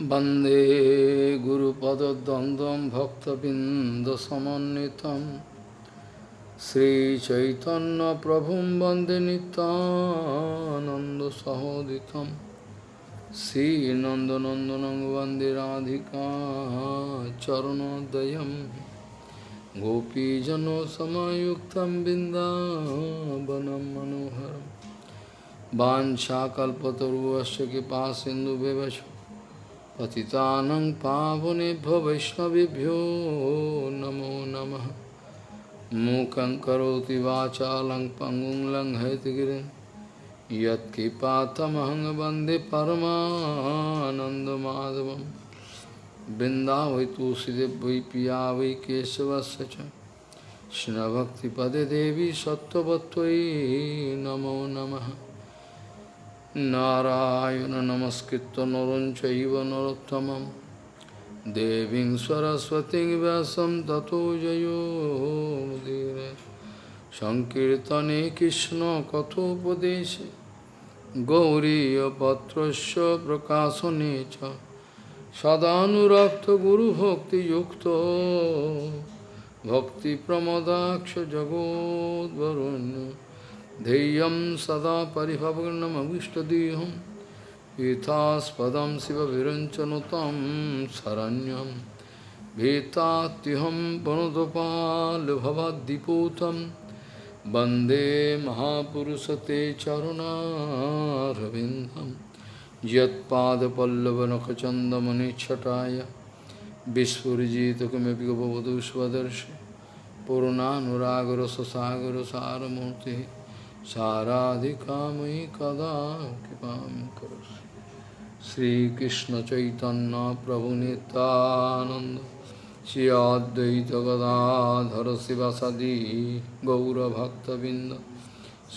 वन्दे गुरुपदद्वन्द्वं भक्तबिन्दसमन्वितं श्रीचैतन्यप्रभुं वन्दे नितानन्दसहोदितं श्रीनन्दनन्दनं वन्दे राधिका चरणोदयं गोपीजनसमयुक्तं बिन्दावनं मनोहरम् वाञ्छाकल्पतरुवश्च कृपा सिन्धुव्यवच पतितानं पावनेभ्यो वैष्णवेभ्यो नमो नमः। मूकं करोति वाचालं पङ्गुं लङ्घयतिगिरिं यत्कृपातमहं वंदे परमानन्दमाधवं वृन्दावै तुलसीदेव वै पिया वै केशवस्य च। कृष्णभक्तिपदे देवी सत्त्ववत्त्वयि नमो नमः। নারায়ণ নমস্কৃত নরঞ্চব নরোত্তম দেবী সরস্বতী ব্যাসম তত জয়োদীর সংকীর্তনে কৃষ্ণ কথোপদেশে। গৌরীপত্র প্রকাশনে চ। সদানুরক্ত গুরুভক্তিযুক্ত। ভক্তিপ্রমদাক্ষ জগদ্বরণ্য ध्येयं सदा परिभवग्नमविष्टदेहं पीतास्पदं शिवविरञ्चनुतं शरण्यं, भीतात्युहं वनुदपालभवद्दिपूतं वंदे महापुरुषते चरुणारविन्दं। यत्पादपल्लवनखचन्दमनिच्छटाय विस्फुरिजितकिमपि गपवधू स्वदर्शि पूर्णानुरागरससागरसारमूर्तिः। साराधिकामयि कदा कृपां करोसि श्रीकृष्ण चैतन्य प्रभु नित्यानंद श्री अद्वैत गदाधर शिवसदी गौरभक्तबिंद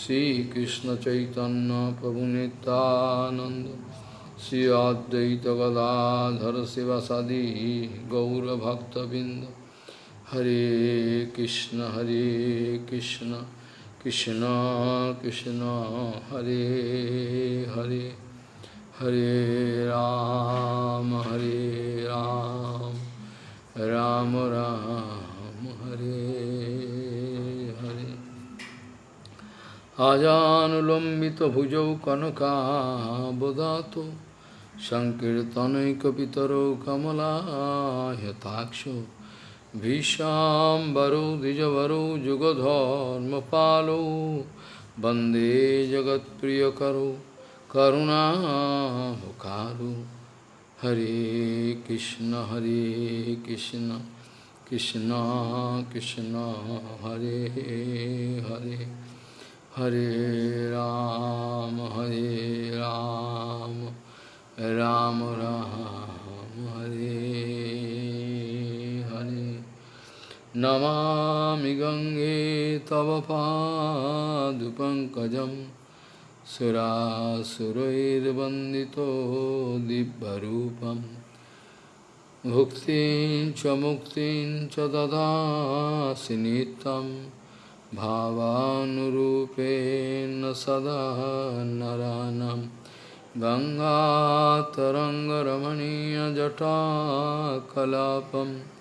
श्रीकृष्ण चैतन्य प्रभु नित्यानंद श्री अद्वैत गदाधर शिवसदी गौरभक्तबिंद हरे कृष्ण हरे Krishna Krishna Krishna Hare Hare Hare Ram Hare Ram Ram Ram Hare Hare Ajanulambita bhujau kanaka bodhato Sankirtanaikapitaro kamala yataksho भीषाम्बरो जगत प्रिय वंदे करुणा करुणामुखारु। हरे कृष्ण हरे कृष्ण कृष्ण कृष्ण, हरे हरे। हरे राम हरे राम राम राम, हरे नमामि गङ्गे तव पादुपङ्कजं सुरासुरैर्वन्दितो दिव्यरूपं। भुक्तिं च मुक्तिं च ददासि नित्यं, भावानुरूपेण सदा नरानं। गङ्गातरङ्गरमणीयजटाकलापम्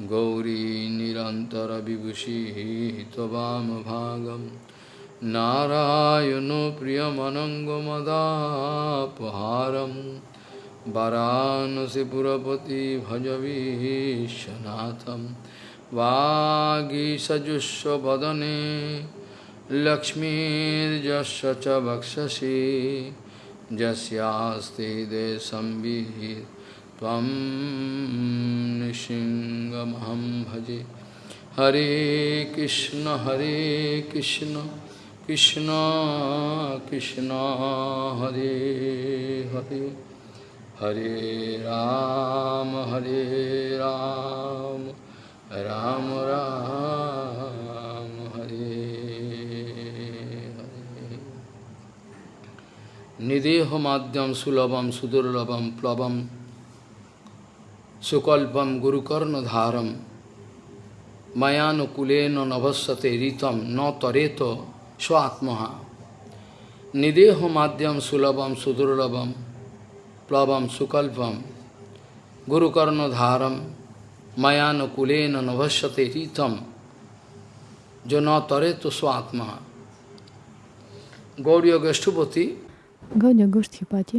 गौरी निरन्तरविभूषिः त्ववामभागं नारायणो प्रियमनङ्गमदापहारं वरानसिपुरपति भजवीशनाथं वागीसजुष्वदने लक्ष्मीर्यस्य च वक्षसि। यस्यास्ति देशंविहित त्वं निशिङ्गमहं भजे हरे कृष्ण हरे कृष्ण कृष्ण कृष्ण हरे हरे हरे राम हरे राम राम राम हरे हरे निदेह माध्यम सुलभम सुदुर्लभम प्लवम সুকল্পম গুরুকর্ণধারম। মায়ানুকুলেন নভস্যতে ঋতম ন তরেত স্ব আত্মহা নিদেহ মাধ্যম সুলভম সুদুর্লভম প্লবম সুকল্পম। গুরুকর্ণধারম মায়ানুকুলেন নভস্যতে ঋতম য ন তরেত স্ব আত্মহা গৌরীয় গোষ্ঠপতি গৌরীয় গোষ্ঠীপতি গোষ্ঠীপাতি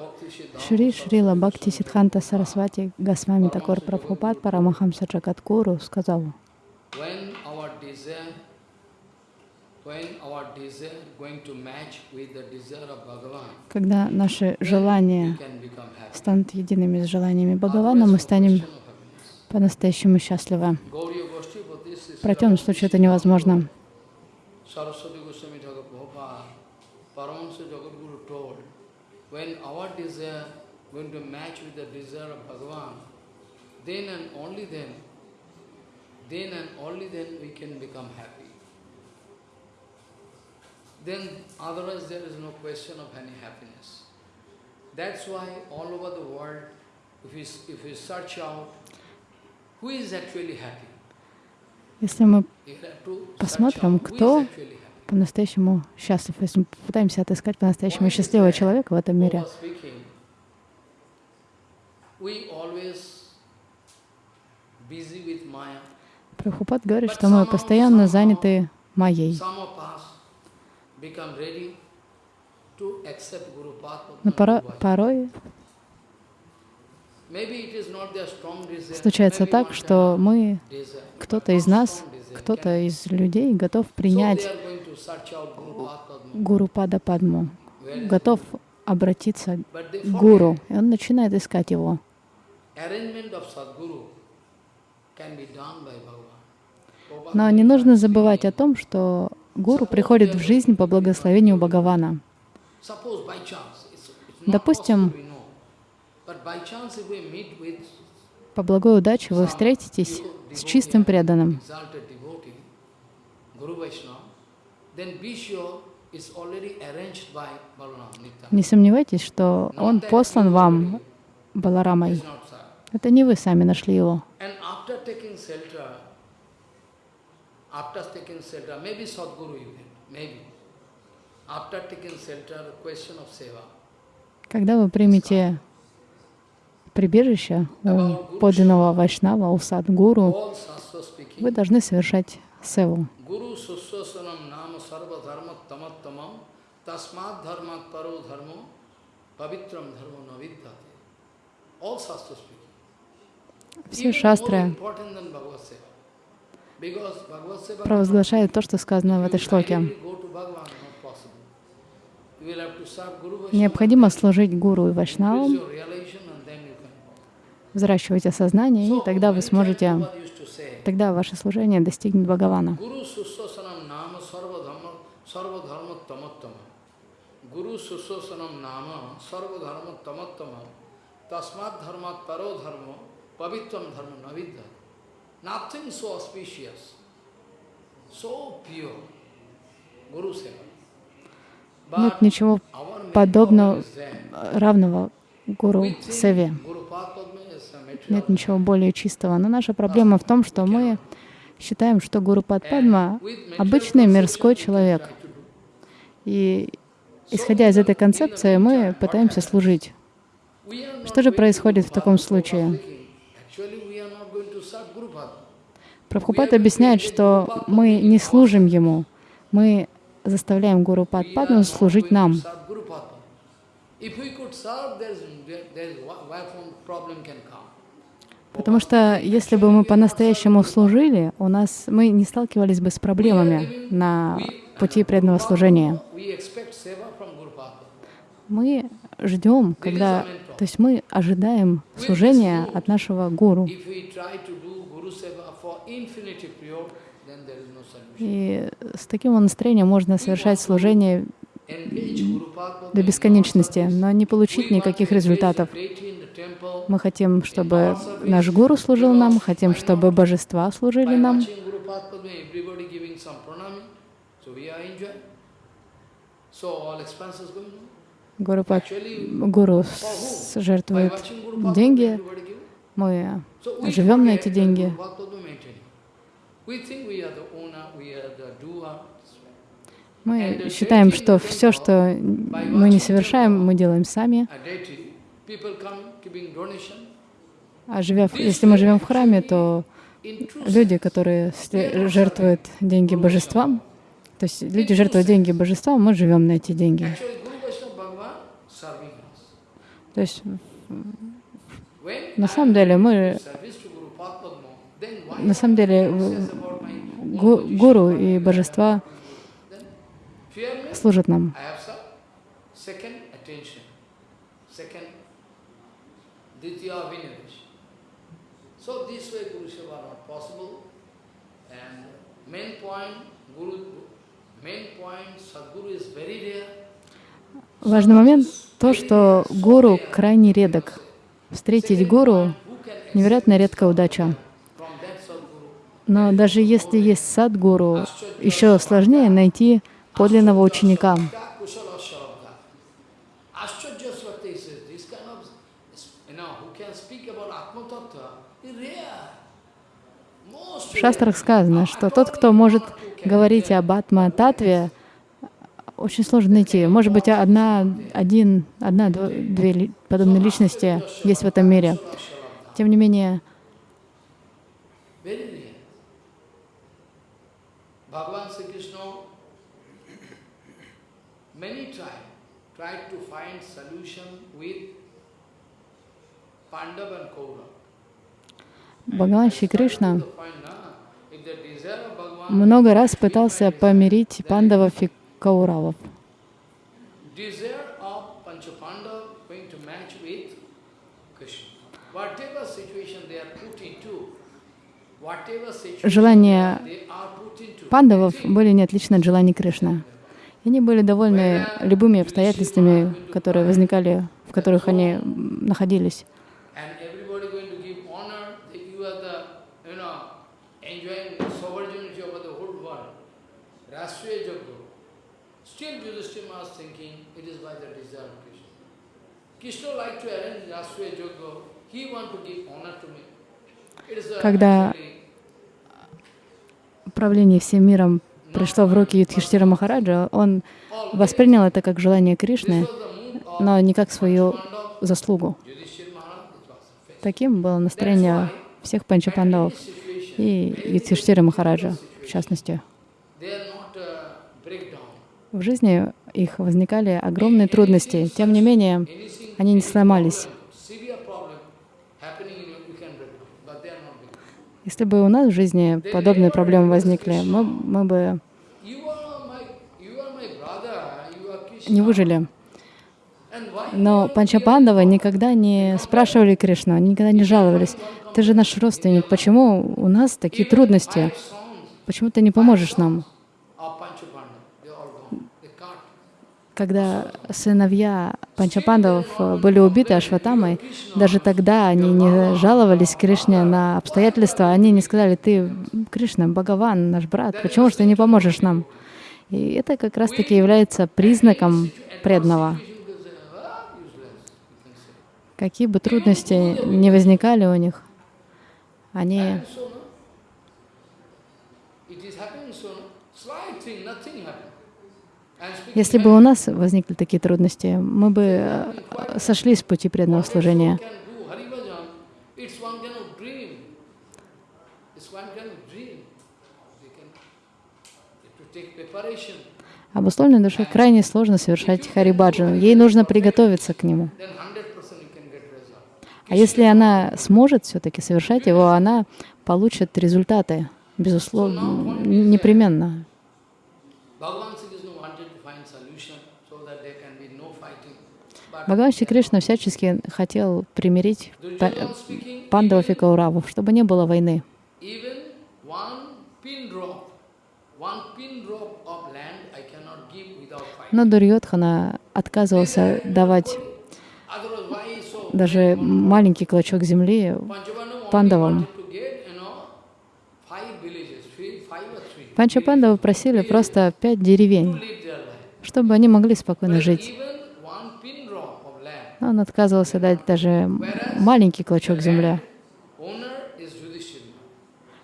ভক্ত Шри Шрила Бхакти Сидханта Сарасвати Госвами Такор Прабхупад Парамахамса Джагадгуру сказал, когда наши желания станут едиными с желаниями Бхагавана, мы станем по-настоящему счастливы. В противном случае это невозможно. when our desire going to match with the desire of Bhagavan, then and only then, then and only then we can become happy. Then otherwise there is no question of any happiness. That's why all over the world, if we, if we search out who is actually happy, Если мы you have to search Посмотрим, out who кто is actually happy. по-настоящему счастлив, если мы попытаемся отыскать по-настоящему счастливого человека в этом мире. Прабхупад говорит, что мы постоянно заняты майей. Но порой desire. случается так, что мы, кто-то из нас, кто-то из людей готов принять Гуру Пада Падму, готов обратиться к гуру, и он начинает искать его. Но не нужно забывать о том, что гуру приходит в жизнь по благословению Бхагавана. Допустим, По благой удаче вы встретитесь с чистым преданным, Не сомневайтесь, что он послан вам Баларамой. Это не вы сами нашли его. Когда вы примете прибежище у подлинного Вайшнава, у Садгуру, вы должны совершать севу. Guru suswasanam nama sarva tamattamam tasmat dharmat paro dharmo pavitram dharmo navidyate. All Shastra speaking. Все шастры провозглашают то, что сказано в этой шлоке. Необходимо служить гуру и вайшнавам, взращивать осознание, и тогда вы сможете, тогда ваше служение достигнет Бхагавана. Guru suswasanam nama sarva dharma sarva dharma tamattama. Guru suswasanam nama sarva dharma tamattama. Tasmat dharmat paro dharma pavitram dharma navidya. Nothing so auspicious, so pure. Guru seva. Нет ничего подобного, равного гуру Севе. Нет ничего более чистого. Но наша проблема в том, что мы считаем, что Гуру Падпадма обычный мирской человек. И исходя из этой концепции, мы пытаемся служить. Что же происходит в таком случае? Прабхупад объясняет, что мы не служим ему, мы заставляем Гуру Падпадму служить нам. Потому что если бы мы по-настоящему служили, у нас мы не сталкивались бы с проблемами на пути преданного служения. We expect seva from Guru Padma. Мы ждем, когда, то есть мы ожидаем служения от нашего гуру. И с таким настроением можно совершать служение до бесконечности, но не получить никаких результатов. Мы хотим, чтобы наш гуру служил нам, хотим, чтобы божества служили нам. So all expenses going on. Гуру, Actually, гуру жертвует деньги, мы живем на эти деньги. Мы считаем, что все, что мы не совершаем, мы делаем сами. А живя, если мы живем в храме, то люди, которые жертвуют деньги божествам, то есть люди жертвуют деньги божествам, мы живем на эти деньги. Actually, Guru Vaishnava Bhagavan serving us. То есть на самом деле мы, на самом деле гу- гуру и божества служат нам. So this way Guru Seva not possible. And main point, Guru, main point, Sadguru is very rare. Важный момент то, что гуру крайне редок. Встретить гуру невероятно редкая удача. Но даже если есть садгуру, еще сложнее найти подлинного ученика. В шастрах сказано, что тот, кто может говорить об атма-татве, очень сложно найти. Может быть, одна, один, одна, две подобные личности есть в этом мире. Тем не менее. Бхагаван Шри Кришна много раз пытался помирить пандавов и кауравов. Желания пандавов были не отличны от желаний Кришны. И они были довольны любыми обстоятельствами, которые возникали, в которых они находились. and everybody going to give honor that you are the, you know, enjoying the sovereignty over the whole world. Rashtriya Jagga. Still Yudhishthira was thinking it is by the desire of Krishna. Krishna like to arrange Rashtriya Jagga. He want to give honor to me. It is a Когда actually Управление всем миром пришло в руки Юдхиштира Махараджа, он воспринял это как желание Кришны, но не как свою заслугу. Таким было настроение всех панчапандавов и Юдхиштира Махараджа, в частности. they are not a breakdown. В жизни их возникали огромные трудности. Тем не менее, они не сломались. Если бы у нас в жизни подобные проблемы возникли, мы, мы бы не выжили. Но Панчапандавы никогда не спрашивали Кришну, они никогда не жаловались. Ты же наш родственник, почему у нас такие трудности? Почему ты не поможешь нам? of Panchapanda, they are all gone. They can't. Когда сыновья Панчапандавов э, были убиты Ашватамой, даже тогда они не жаловались Кришне на обстоятельства, они не сказали, ты, Кришна, Бхагаван, наш брат, почему же ты не поможешь нам? И это как раз-таки является признаком преданного. Какие бы трудности не возникали у них, они And so, no? It is happening so, no? Slight thing, nothing happened. And speaking Если бы у нас возникли такие трудности, мы бы э, сошли с пути преданного служения. Обусловленной душе крайне сложно совершать харибаджану. Ей нужно приготовиться к нему. Then 100% you can get result. А если она сможет все-таки совершать его, она получит результаты, безусловно, непременно. Bhagavan Sri Krishna wanted to find solution so that there can be no fighting. But Бхагаван Шри Кришна всячески хотел примирить пандавов и кауравов, чтобы не было войны. Но Дурьодхана отказывался давать даже маленький клочок земли пандавам. Панчапандавы просили просто пять деревень, чтобы они могли спокойно жить. Он отказывался дать даже маленький клочок земли.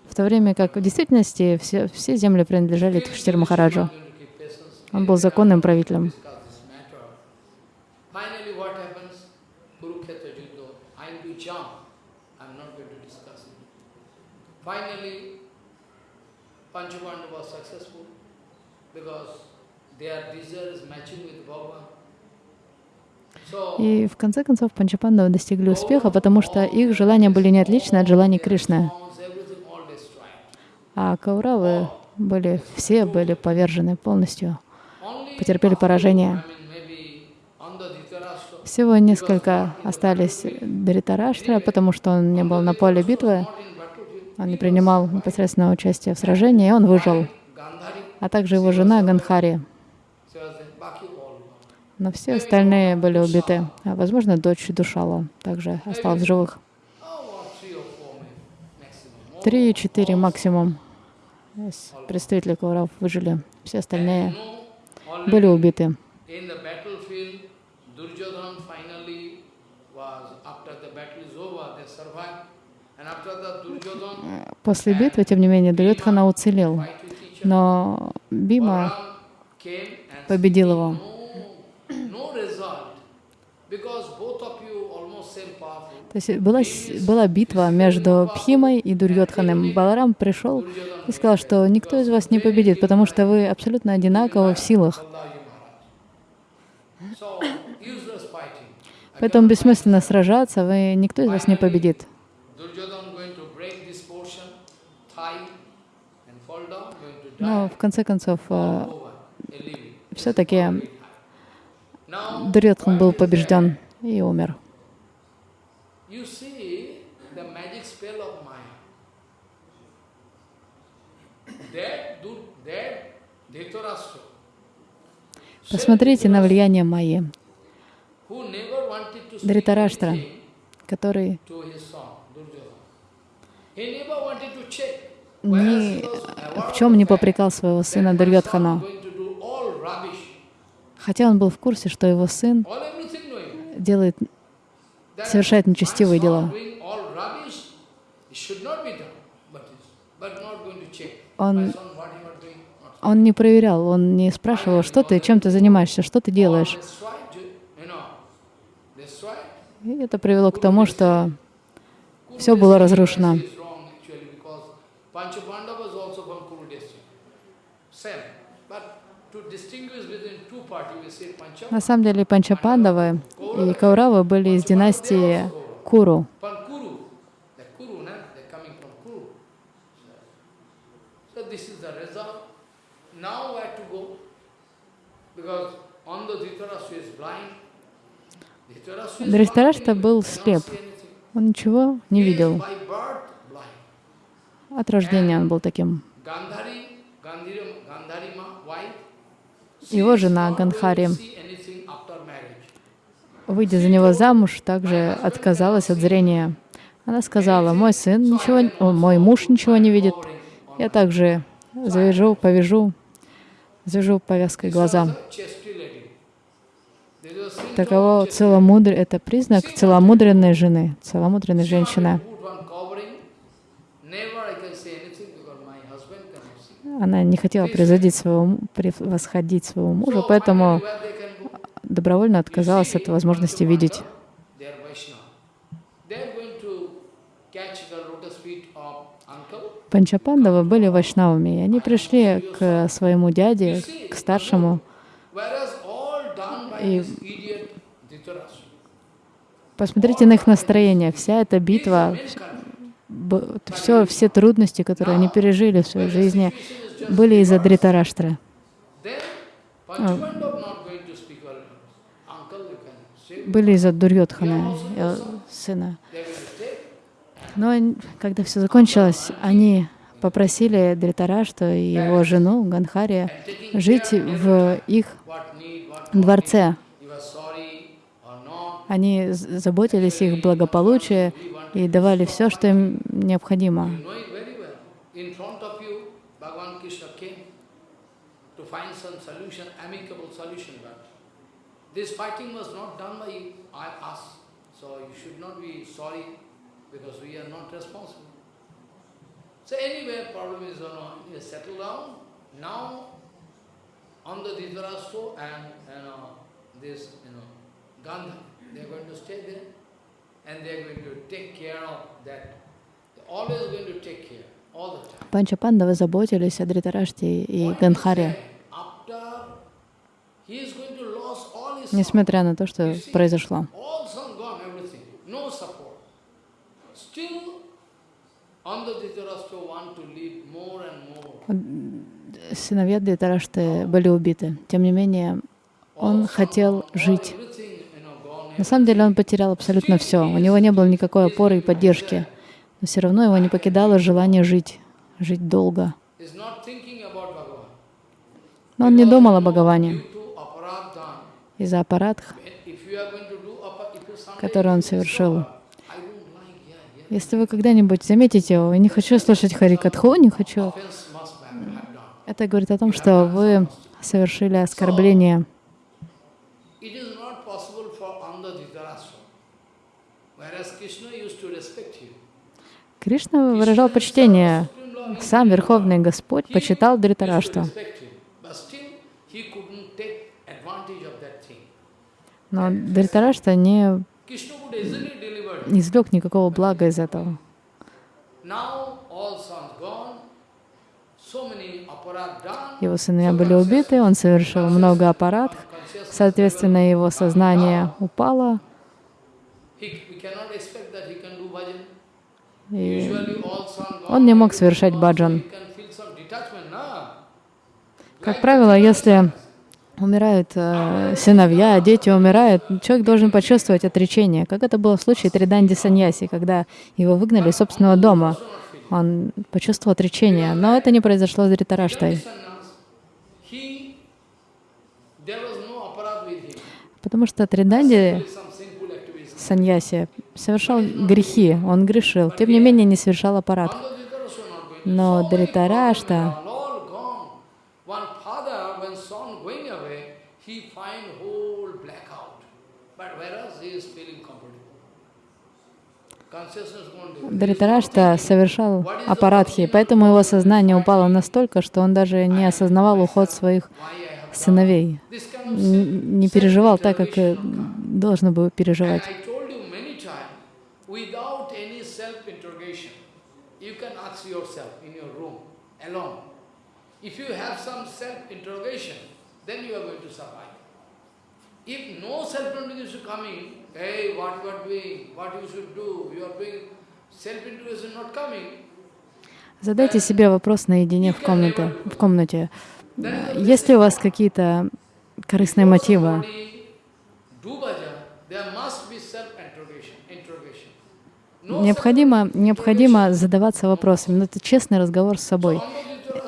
В то время как в действительности все, все земли принадлежали Тхиштир Махараджу. Он был законным правителем. because their desire is matching with Bhagavan. И в конце концов Панчапандавы достигли успеха, потому что их желания были не отличны от желаний Кришны. А Кауравы были, все были повержены полностью, потерпели поражение. Всего несколько остались Дритараштра, потому что он не был на поле битвы, он не принимал непосредственного участия в сражении, и он выжил. А также его жена Ганхари. she was there, Baki all. Но все остальные были убиты. А, возможно, дочь Душала также осталась в живых. Три-четыре максимум из представителей Каурав выжили. Все остальные были убиты. Duryodhana После битвы, тем не менее, Дурьотхана уцелел. Но Бима победил его. То есть была, была битва между Пхимой и Дурьотханом. Баларам пришел и сказал, что никто из вас не победит, потому что вы абсолютно одинаковы в силах. Поэтому бессмысленно сражаться, вы, никто из вас не победит. Но в конце концов, living. все-таки Дурьотхан был побежден и умер. Посмотрите на влияние Майи, Дритараштра, который ни в чем не попрекал своего сына Дурьотхана, going to do all rubbish, хотя он был в курсе, что его сын делает, совершает нечестивые дела. Он- Он не проверял, он не спрашивал, что ты, чем ты занимаешься, что ты делаешь. И это привело к тому, что все было разрушено. But to distinguish between two parties, we say Pancha, На самом деле Панчапандавы и Кауравы были из династии Куру. Not был слеп. Он ничего не видел. От рождения он был таким. Его жена Ганхари, выйдя за него замуж, также отказалась от зрения. Она сказала, мой сын ничего, о, мой муж ничего не видит. Я также завяжу, повяжу, завяжу повязкой глаза. Таково целомудрие, это признак целомудренной жены, целомудренной женщины. wanted to put one covering. Never I can say anything because my husband cannot see. Она не хотела превзойти своего, превосходить своего мужа, поэтому go? добровольно отказалась от возможности видеть. Панчапандавы были вайшнавами, и они пришли к своему дяде, к старшему. И-. Посмотрите на их настроение. Вся эта битва, все, все трудности, которые они пережили в своей жизни, были из-за Дритараштры. Can say. Были из-за Дурьотхана, э, сына. Но когда все закончилось, они попросили Дритарашту и его жену Ганхари жить в их дворце. Они заботились их благополучие и давали все, что им необходимо. You know it very well. In front of you, Bhagavan Krishna came to find some solution, amicable solution. But this fighting was not done by us. So you should not be sorry because we are not responsible. So anyway, problem is, you know, settle down. Now, on the Dhritarashtra and, you know, this, you know, Gandha, they are going to stay there. and they are going to take care of that. They're always going to take care, all the time. Панчапандавы заботились о Дритараште и Ганхаре, After he is going to lose all his несмотря на то, что произошло. Сыновья Дритарашты были убиты. Тем не менее, он хотел жить. На самом деле он потерял абсолютно все. У него не было никакой опоры и поддержки. Но все равно его не покидало желание жить, жить долго. Но он не думал о Бхагаване Из-за someday который он совершил. Если вы когда-нибудь заметите, «Ой, не хочу слушать Харикатху, не хочу, это говорит о том, что вы совершили оскорбление. Кришна выражал почтение. Сам Верховный Господь почитал Дритарашту. respect him. But still, he couldn't take advantage of that thing. Но Дритарашта не извлек никакого блага из этого. Его сыновья были убиты, он совершил много Consciousness соответственно, его сознание упало, и он не мог совершать баджан. Как правило, если умирают э, сыновья, а дети умирают, человек должен почувствовать отречение, как это было в случае Триданди Саньяси, когда его выгнали из собственного дома. Он почувствовал отречение, но это не произошло с Дритараштой, потому что Триданди. Саньяси совершал грехи, он грешил, тем не менее не совершал аппарат. Но Дритарашта, are all gone. One father, when son going away, he find whole blackout. But whereas he is feeling comfortable. Consciousness gone. there. Дритарашта совершал аппаратхи, поэтому его сознание упало настолько, что он даже не осознавал уход своих сыновей, не переживал так, как э, должно было переживать. If no self-interrogation coming, hey, what you are doing, what you should do, you are doing, self-interrogation not coming, Задайте себе вопрос наедине в комнате. В комнате. Есть ли у вас какие-то корыстные мотивы? Необходимо, необходимо задаваться вопросами. Но это честный разговор с собой.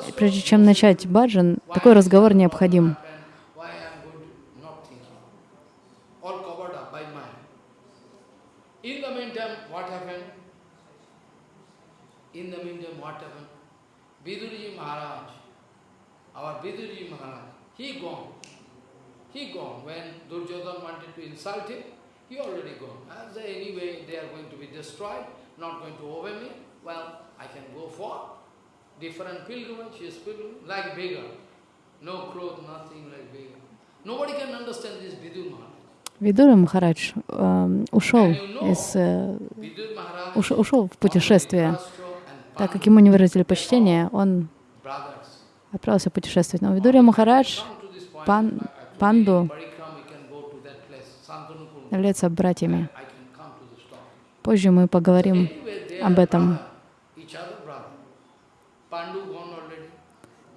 И Прежде чем начать баджан, такой разговор необходим. happened, why I am going to not thinking. All covered up by mind. In the meantime, what happened? In the meantime, what happened? Vidurji Maharaj, our Vidurji Maharaj, he gone. He gone. When Duryodhana wanted to insult him, he already gone. As anyway, they are going to be destroyed, not going to obey me. Well, I can go for different pilgrimage, his pilgrimage, like beggar. No clothes, nothing like beggar. Nobody can understand this Vidur Maharaj. Видура Махарадж эм, ушел из э, уш- ушел в путешествие. And Так как ему не выразили почтение, он отправился путешествовать. Но Видурия Махарадж, пан, панду является братьями. Позже мы поговорим об этом.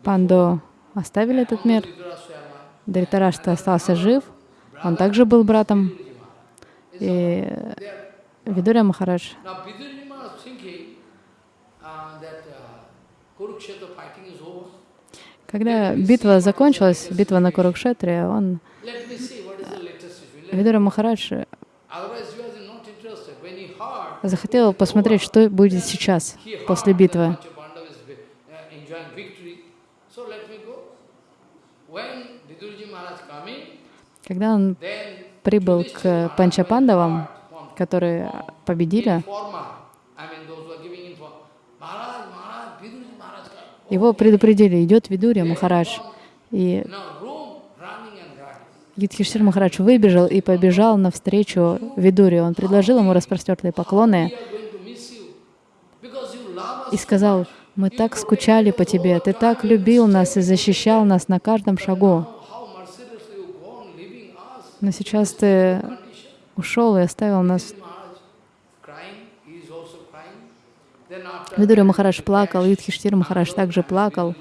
Панду оставили этот мир. Дритарашта остался жив, он также был братом. И Видурия Махарадж Когда битва закончилась, битва на Курукшетре, он. Видура Махарадж, захотел посмотреть, что будет сейчас, после битвы. Uh, Когда он прибыл к Панчапандавам, которые победили, его предупредили, идет Видурия Махарадж. И. Юдхиштир Махарадж выбежал и побежал навстречу Видуре. Он предложил ему распростертые поклоны и сказал, мы так скучали по тебе, ты так любил нас и защищал нас на каждом шагу. Но сейчас ты ушел и оставил нас. Maharaj crying, he is also crying. Видура Махарадж плакал, Юдхиштир Махарадж также плакал.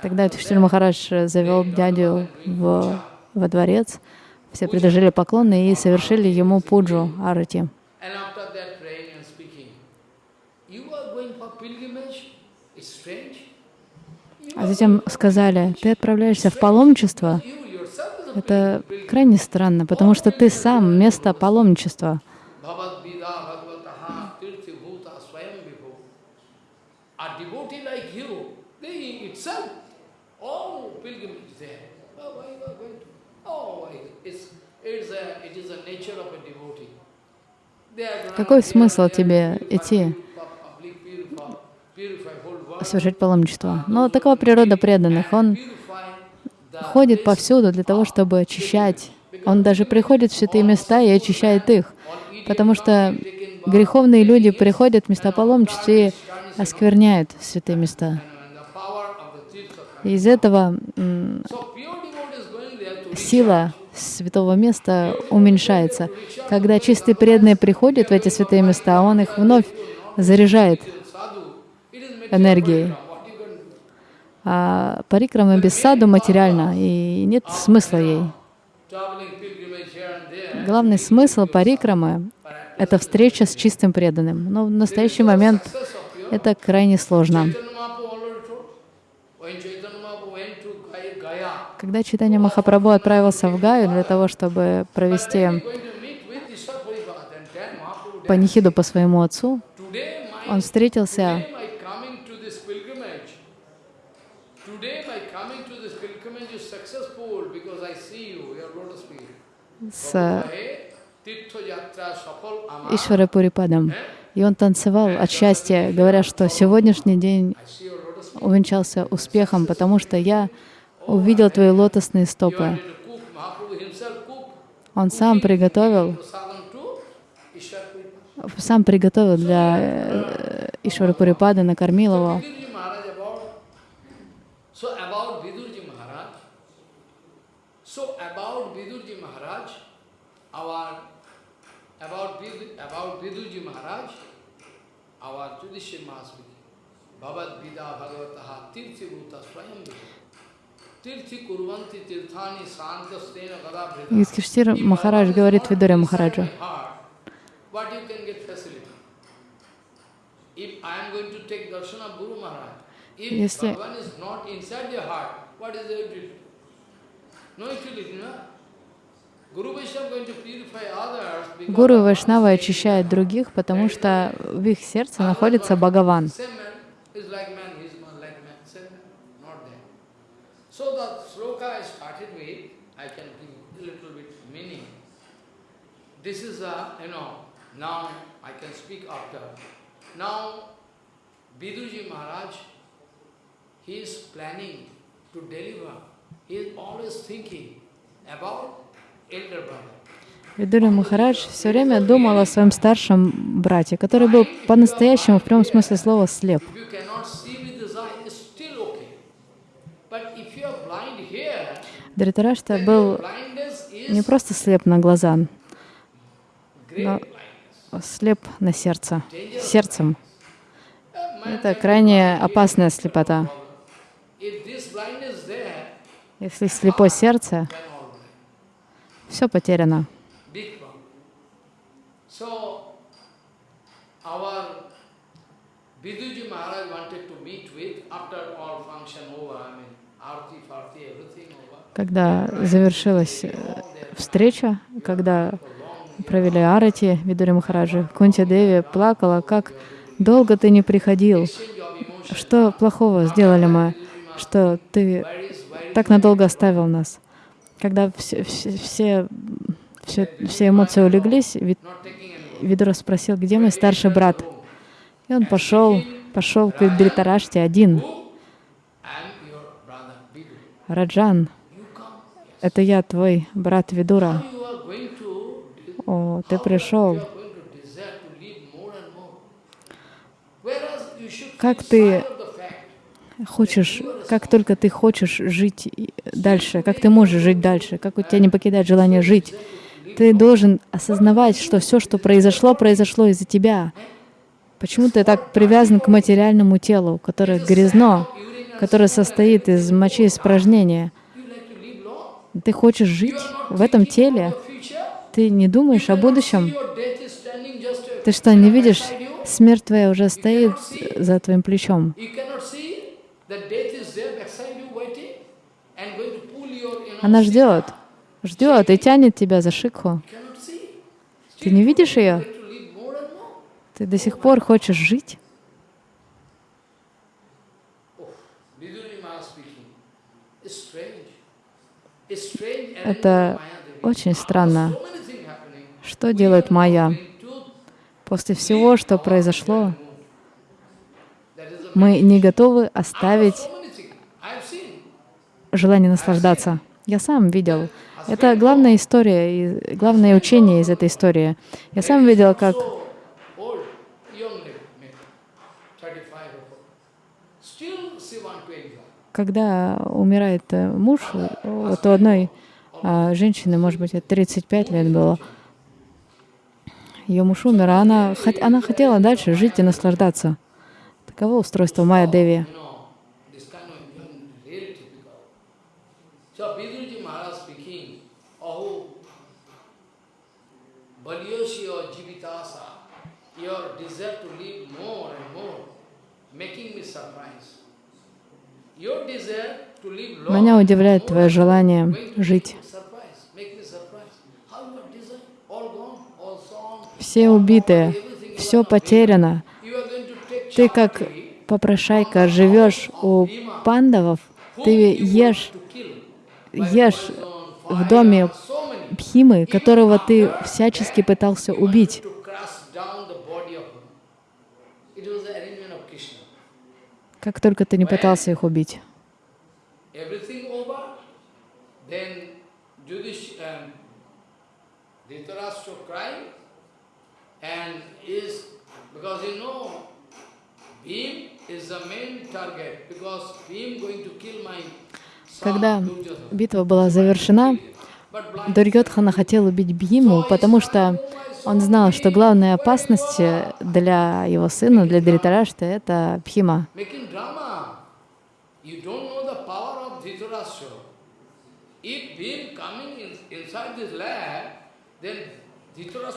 Тогда Юдхиштир Махарадж завел дядю в, во дворец. Все предложили поклоны и совершили ему пуджу, арати. А затем сказали, ты отправляешься в паломничество. Это крайне странно, потому что ты сам место паломничества. Bhavad Vida Bhagavataha Tirthi Bhuta Swayam Vibhu. A devotee like you, they itself, all pilgrimage there. Oh, why you are going to? Oh, why? It's, it's a, it is a nature of a devotee. They are gonna- Какой смысл тебе идти совершать паломничество? Но такова природа преданных. Он ходит повсюду для того, чтобы очищать. Он даже приходит в святые места и очищает их, потому что греховные люди приходят в места паломничества и оскверняют святые места. из этого сила святого места уменьшается. Когда чистые преданные приходят в эти святые места, он их вновь заряжает энергией. А парикрама без саду материальна, и нет смысла ей. Главный смысл парикрамы — это встреча с чистым преданным. Но в настоящий момент это крайне сложно. Когда Читания Махапрабху отправился в Гаю для того, чтобы провести панихиду по своему отцу, он встретился с Hey, Tirtha Yatra Safal Ama. Ишвара Пурипадом. И он танцевал от счастья, говоря, что сегодняшний день увенчался успехом, потому что я увидел твои лотосные стопы. Он сам приготовил, сам приготовил для э, Ишвара Пурипада, накормил его. Bhavad Vida Bhagavataha Tirthi Bhuta Swayam Vidu. Юдхиштир Махарадж говорит Видуре Махараджу, Если- Гуру и Вайшнава очищают других, потому что в их сердце находится Бхагаван. Same man is like man, he is not like man, same man, not there. So the sloka I started with, I can give a little bit meaning. This is a, you know, now I can speak after. Now, Viduji Maharaj, he is planning to deliver. He is always thinking about elder brother. Видури Махарадж все время думал о своем старшем брате, который был по-настоящему, в прямом смысле слова, слеп. If you cannot see with the eye, it's still okay. But if you are blind here, Дритарашта был не просто слеп на глаза, но слеп на сердце, сердцем. Это крайне опасная слепота. Если слепое сердце, все потеряно. Когда завершилась э, встреча, когда провели арати Видури Махараджи, Кунти Деви плакала, как долго ты не приходил, что плохого сделали мы, что ты так надолго оставил нас. Когда все, все, все, все, эмоции улеглись, Видура спросил, где мой старший брат? И он пошел, пошел к Дритараште один. Раджан, это я, твой брат Видура. О, ты пришел. Как ты Хочешь, как только ты хочешь жить и- дальше, как ты можешь жить дальше, как у тебя не покидает желание жить, ты должен осознавать, что все, что произошло, произошло из-за тебя. Почему ты так привязан к материальному телу, которое грязно, которое состоит из мочи испражнения? you like to live long. Ты хочешь жить в этом теле, ты не думаешь о будущем. Ты что, не видишь? Смерть твоя уже стоит за твоим плечом. Она ждет, ждет и тянет тебя за шикху. Ты не видишь ее? Ты до сих пор хочешь жить? Это очень странно. Что делает Майя? После всего, что произошло, мы не готовы оставить желание наслаждаться. Я сам видел. Это главная история, и главное учение из этой истории. Я сам видел, как So old, young lady, maybe 35 or 40. Still she want to enjoy. Когда умирает э, муж, э, вот у одной а, женщины, может быть, это 35 лет было, ее муж умер, а она, она хотела дальше жить и наслаждаться. Таково устройство Майя Деви. Your desire to live more and more, making me surprised. Your desire to live long, Меня удивляет твое желание жить. Все everything все потеряно. Ты как попрошайка живешь у пандавов, ты ешь, ешь в доме Бхимы, которого ты всячески пытался убить. to crush down the body of him. It was the arrangement of Krishna. Как только ты не пытался их убить. Когда битва была завершена, Дурьотхана хотел убить Бхиму, потому что он знал, что главная опасность для его сына, для Дритарашты, это Dhritarashtra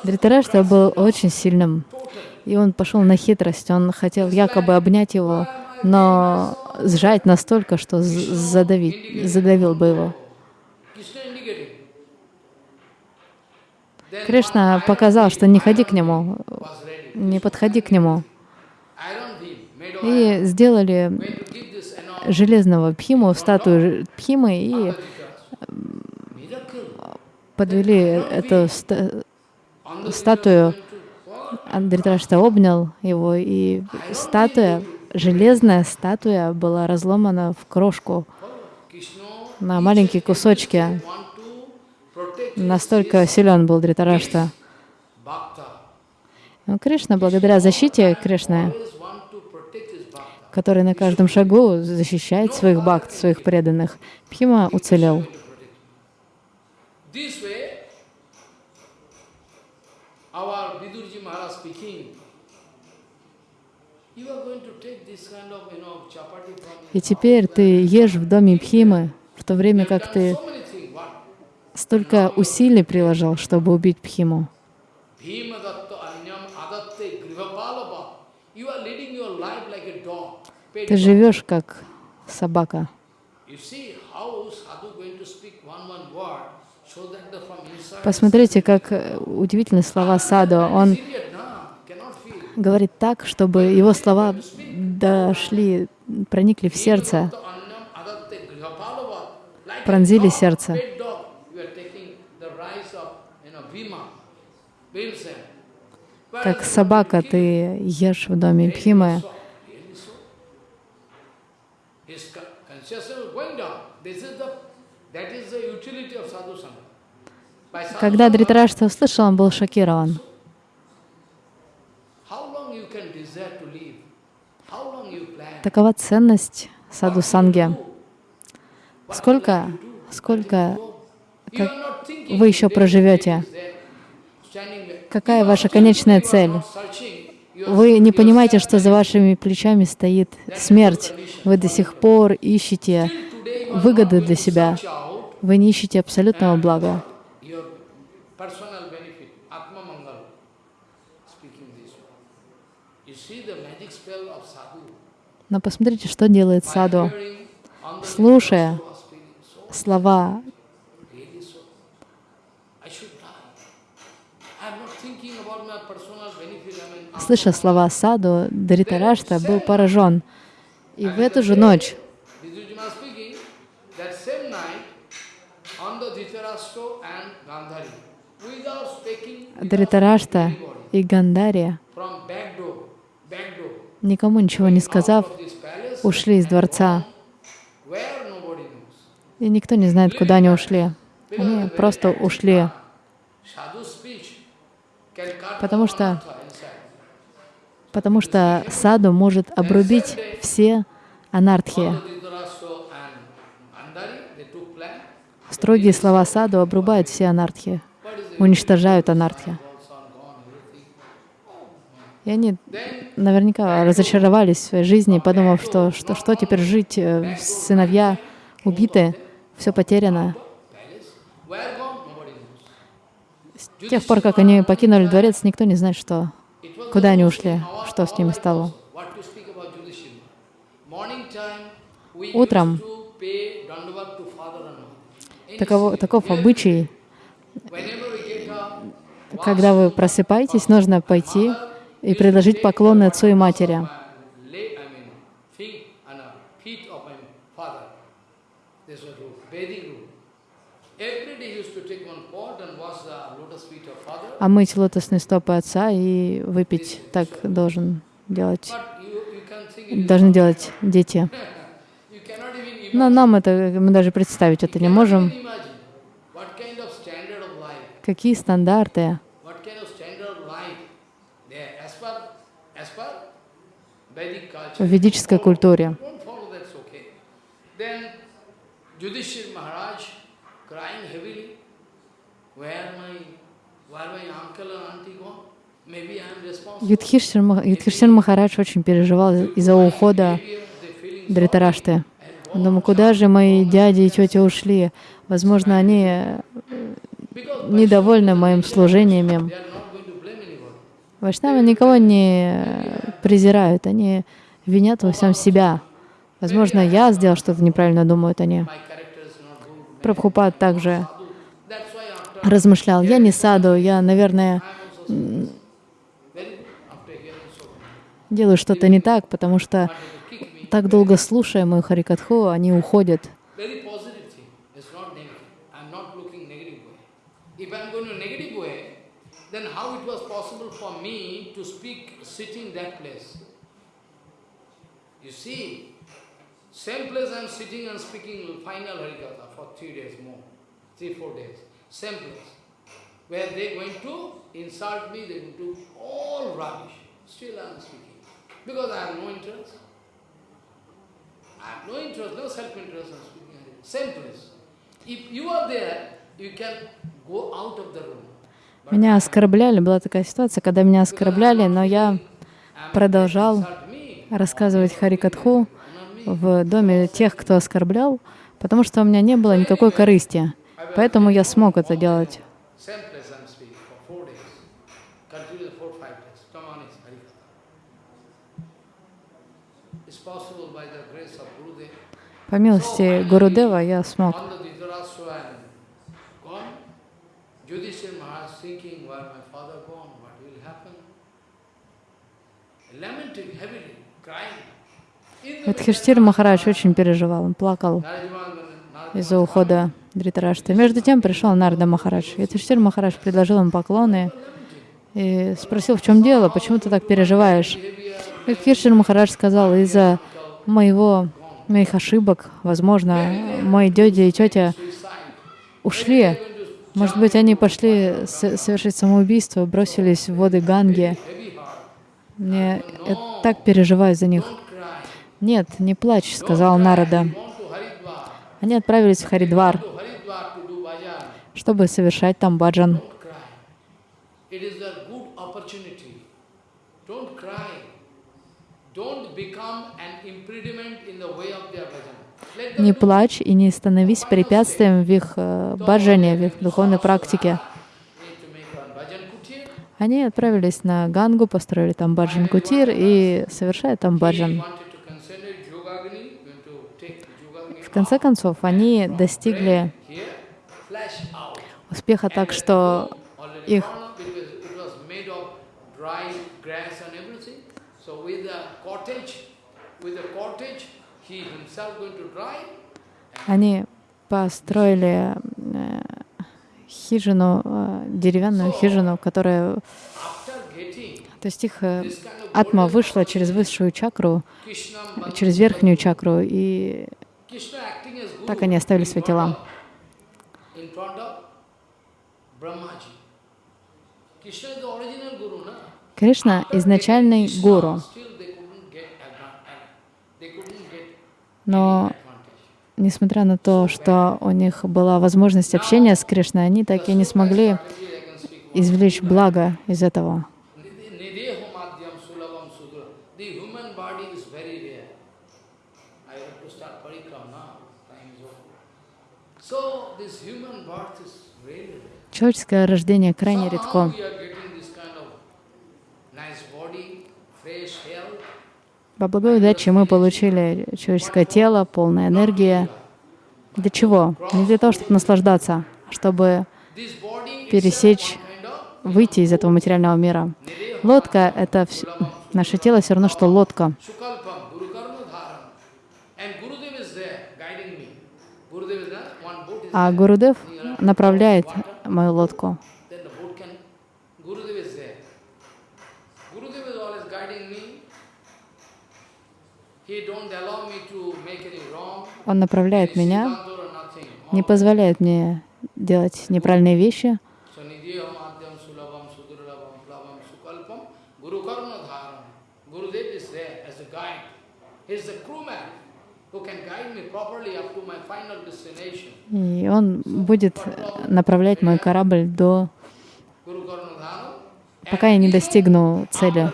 Дритарашта был очень сильным, и он пошел на хитрость. Он хотел якобы обнять его, но сжать настолько, что задавить, задавил бы его. Кришна показал, что не ходи к нему, не подходи к нему. И сделали железного Бхиму, статую Бхимы, и. Miracle. подвели эту ста- статую. Андритрашта обнял его, и статуя, железная статуя была разломана в крошку на маленькие кусочки. want to protect his Настолько силен был Дритарашта. Но Кришна, благодаря защите Кришны, который на каждом шагу защищает своих бхакт, своих преданных, Бхима уцелел. И теперь ты ешь в доме Бхимы, в то время как ты so many things. What? Столько усилий приложил, чтобы убить. Pet Ты живешь как собака. Посмотрите, как э, удивительны слова Саду. Он говорит так, чтобы его слова дошли, проникли в сердце, пронзили сердце. pet dog, you are taking the rice of, you know, Bhima, Bhimsen. Как собака ты ешь в доме sadhu Когда sangha, Дритараштха услышал, он был шокирован. Такова ценность саду санги. Сколько, сколько thinking вы еще проживете? Какая ваша конечная цель? Вы не понимаете, что за вашими плечами стоит смерть. Вы до сих пор ищете выгоды для себя. Вы не ищете абсолютного блага. Но посмотрите, что делает саду. Слушая слова really so. I should die. I'm not thinking about my personal benefit. I mean, Слыша слова саду, Даритарашта был поражен. И в эту же ночь Даритарашта и Гандария, никому ничего не сказав, ушли из дворца. И никто не знает, куда они ушли. Они просто ушли, потому что. Потому что саду может обрубить все анархии. Строгие слова саду обрубают все анархии, уничтожают анархии. И они наверняка разочаровались в своей жизни, подумав, что что, что теперь жить, э, сыновья убиты, все потеряно. С тех пор, как они покинули дворец, никто не знает, что, куда они ушли, что с ними стало. Утром Таково- таков обычай. Когда вы просыпаетесь, нужно пойти и предложить поклоны отцу и матери. My lay, I mean, feet and uh, feet of my father. This was rule, Vedic rule. Every day he used to take one pot and wash the lotus feet of father. А мыть лотосные стопы отца и выпить так должен делать, должны делать дети. Но нам это, мы даже представить это не можем. Какие стандарты в ведической культуре. Then Юдхишthир Махарадж очень переживал из-за ухода Дритарашты. Он думал, куда же мои дяди и тети ушли? Возможно, они э, недовольны моим служением. Вайшнавы никого не э, презирают, они винят во всем себя. Возможно, я сделал что-то неправильно, думают они. Прабхупад также размышлял, я не саду, я, наверное, делаю что-то не так, потому что так долго слушая мою харикатху, они уходят. Same place I'm sitting and speaking final Harikatha for three days more, three, four days. Same place. Where they going to insult me, they going to all rubbish. Still I'm speaking. Because I have no interest. I have no interest, no self-interest in speaking. Same place. If you are there, you can go out of the room. Меня оскорбляли, была такая ситуация, когда меня оскорбляли, но я продолжал рассказывать харикатху в доме тех, кто оскорблял, потому что у меня не было никакой корысти. Поэтому я смог это делать. По милости Гурудева я смог. Юдхиштир Махарадж очень переживал, он плакал из-за ухода Дритарашты. Между тем пришел Нарда Махарадж. Юдхиштир Махарадж предложил ему поклоны и спросил, в чем дело, почему ты так переживаешь? Юдхиштир Махарадж сказал, из-за моего, моих ошибок, возможно, мой дядя и тетя ушли. Может быть, они пошли совершить самоубийство, бросились в воды Ганги. Мне я так переживаю за них. Нет, не плачь, сказал Нарада. Они отправились в Харидвар, To Haridwar to do bhajan. Чтобы совершать там баджан. Не плачь и не становись препятствием в их э, баджане, в их духовной практике. Они отправились на Гангу, построили там баджан кутир и совершают там баджан. В конце концов, они достигли. Успеха так, что их они построили э, хижину, э, деревянную хижину, которая, то есть их э, атма вышла через высшую чакру, через верхнюю чакру, и так они оставили свои тела. in front of Brahmaji. Krishna is the original guru, na? Кришна — изначальный гуру, но несмотря на то, что у них была возможность общения с Кришной, они так и не смогли извлечь благо из этого. Nideho madhyam sulabam sudra. The human body is very rare. I have to start parikram now. Time is over. So this human birth is really rare. Человеческое рождение крайне редко. По благой удаче мы получили человеческое тело, полная энергия. Для чего? Не для того, чтобы наслаждаться, а чтобы пересечь, выйти из этого материального мира. Лодка — это вс- наше тело все равно, что лодка. А. Гурудев направляет мою лодку. Он направляет меня, не позволяет мне делать неправильные вещи. И он будет направлять мой корабль до пока я не достигну цели.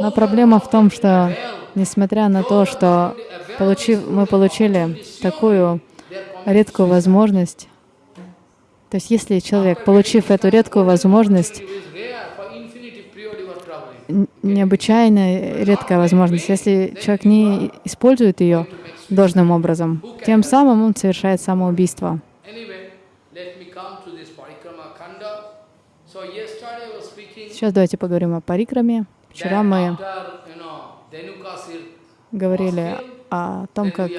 Но проблема в том, что несмотря на то, что получив, мы получили такую редкую возможность, то есть если человек, получив эту редкую возможность, is rare for infinity period you are traveling. н- необычайно редкая возможность, если человек не использует ее должным образом, тем самым он совершает самоубийство. Сейчас давайте поговорим о парикраме. Вчера мы говорили о том, как